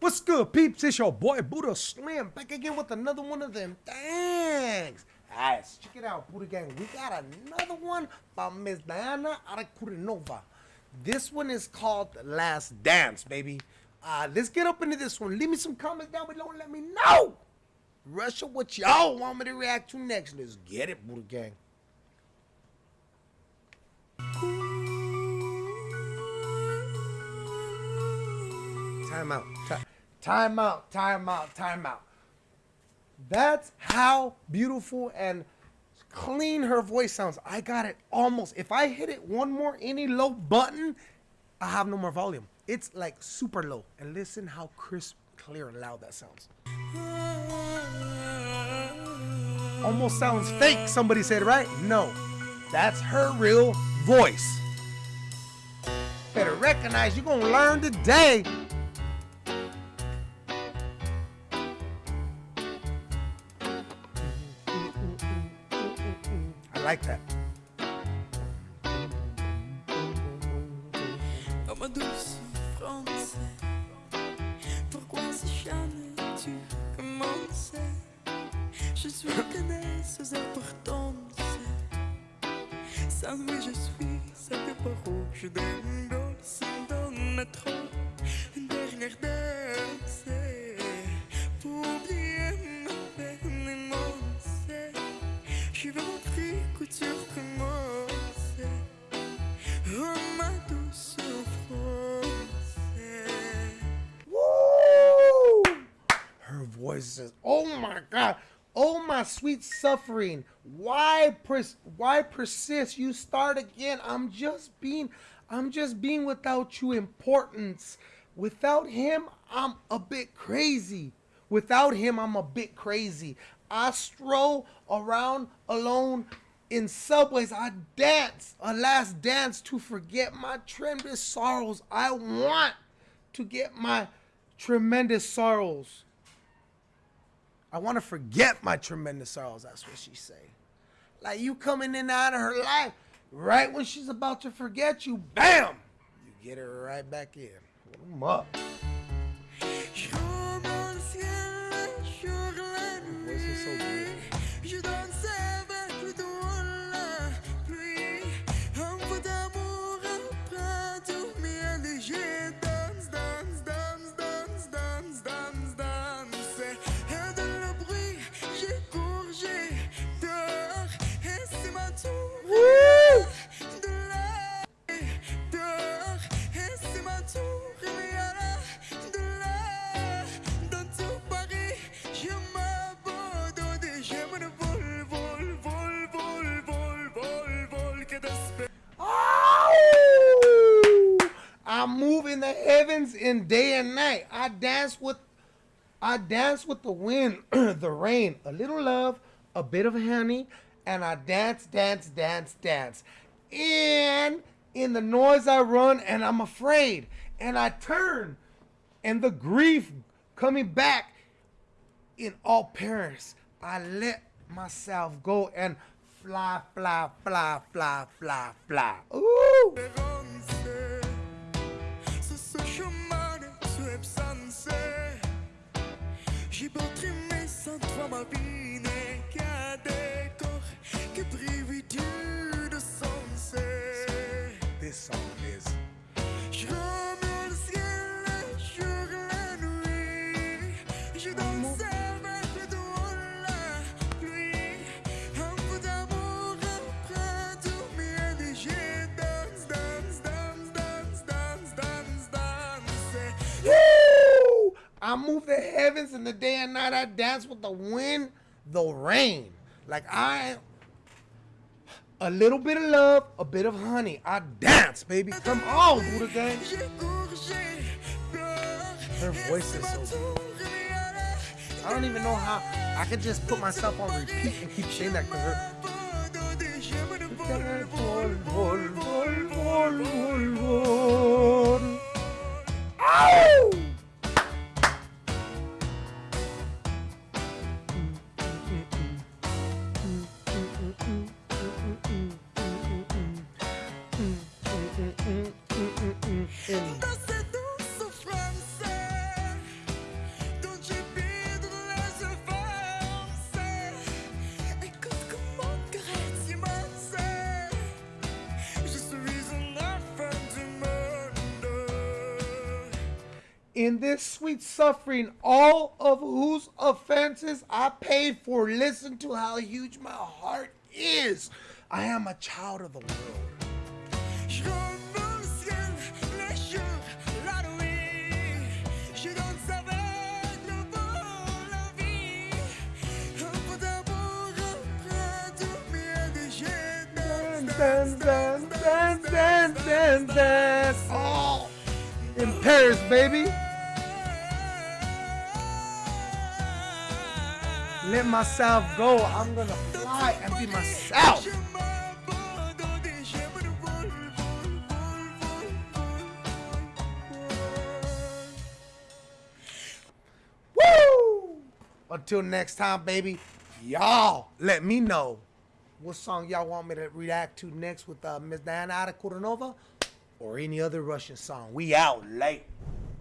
What's good, peeps? It's your boy Buddha Slim back again with another one of them. Thanks. Guys, check it out, Buddha Gang. We got another one by Miss Diana Ankudinova. This one is called Last Dance, baby. Uh, let's get up into this one. Leave me some comments down below and let me know. Russia, what y'all want me to react to next? Let's get it, Buddha Gang. Time out. Time, time out. Time out. Time out. That's how beautiful and clean her voice sounds. I got it almost. If I hit it one more any low button, I have no more volume. It's like super low. And listen how crisp, clear, and loud that sounds. Almost sounds fake, somebody said, right? No. That's her real voice. Better recognize you're gonna learn today like that. Oh ma douce France, pourquoi si jamais tu commençais Je suis connaisseuse importante, ça oui je suis, ça que par où je donne, ça Voice oh my God. Oh my sweet suffering. Why pers- why persist? You start again. I'm just being I'm just being without you importance. Without him, I'm a bit crazy. Without him, I'm a bit crazy. I stroll around alone in subways. I dance a last dance to forget my tremendous sorrows. I want to get my tremendous sorrows. I want to forget my tremendous sorrows. That's what she say. Like you coming in and out of her life, right when she's about to forget you, bam, you get her right back in. 'em up. Day and night. I dance with I dance with the wind, the rain, a little love, a bit of honey, and I dance, dance, dance, dance. And in the noise I run and I'm afraid. And I turn and the grief coming back in all Paris. I let myself go and fly, fly, fly, fly, fly, fly. Ooh! Sans toi I move the heavens in the day and night. I dance with the wind, the rain. Like I a little bit of love, a bit of honey. I dance, baby. Come on, Buddha gang. Her voice is so good. I don't even know how I could just put myself on repeat and keep saying that because her in this sweet suffering, all of whose offenses I paid for. Listen to how huge my heart is. I am a child of the world. Dance, dance, dance, dance, dance, Paris, baby. Let myself go. I'm gonna fly and be myself. Woo! Until next time, baby. Y'all, let me know what song y'all want me to react to next with uh, Miss Diana Ada or any other Russian song. We out late.